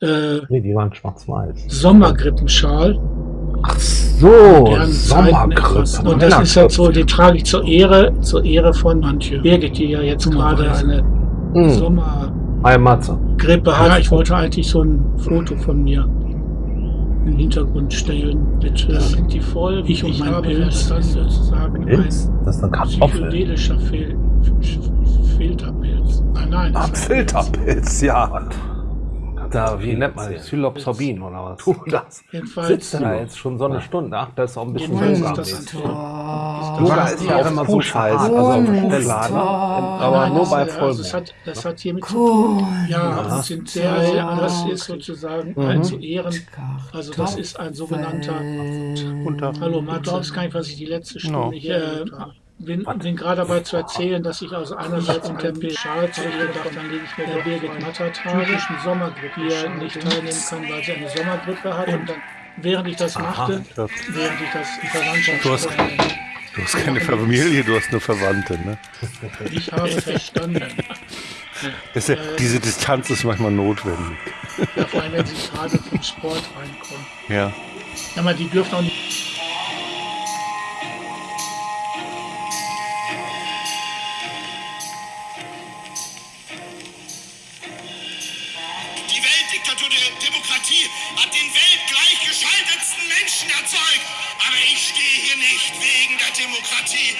äh, Nee, die waren schwarz-weiß. Sommergrippenschal. Ach so, Sommergrippe. Und das ist halt so, den trage ich zur Ehre, zur Ehre von Antje Birgit, die ja jetzt gerade eine Hm. Hi Matze. hat. Ich wollte eigentlich so ein Foto von mir im Hintergrund stellen mit äh, sind die voll, ich und mein Pilz, das ist sozusagen Pilz? ein Das ist Kartoffel. psychedelischer Fil Filterpilz. Nein, nein. Ah, ein Filterpilz, ja. Da, wie nennt man das? Psilocybin oder was? Du, das Jedenfalls sitzt da jetzt schon so eine Stunde. Ach, das ist auch ein bisschen Yoga. Yoga ist ja auch immer so scheiße. Also auf der Stelle, aber nur bei also das, Vollmond. hat, das hat hiermit zu tun. Ja, das sind sehr, sehr, das ist sozusagen Mhm. ein zu Ehren. Also das ist ein sogenannter. Unter. Hallo, Matt, du glaubst gar nicht, was ich die letzte Stunde hier äh, bin, bin gerade dabei zu erzählen, dass ich also einerseits unter Schal zugedacht, dann lege ich mir der Birgit Mattertage, typischen Sommergrippe, hier nicht teilnehmen kann, weil sie eine Sommergrippe hat. Und dann, während ich das machte, Ja. während ich das die Verwandtschaft Du hast- Du hast keine Familie, du hast nur Verwandte, ne? ich habe verstanden. Ja, diese Distanz ist manchmal notwendig. Ja, vor allem, wenn sie gerade vom Sport reinkommen. Ja. Ja, aber die dürfen auch nicht. Demokratie hat den weltgleichgeschaltetsten Menschen erzeugt. Aber ich stehe hier nicht wegen der Demokratie,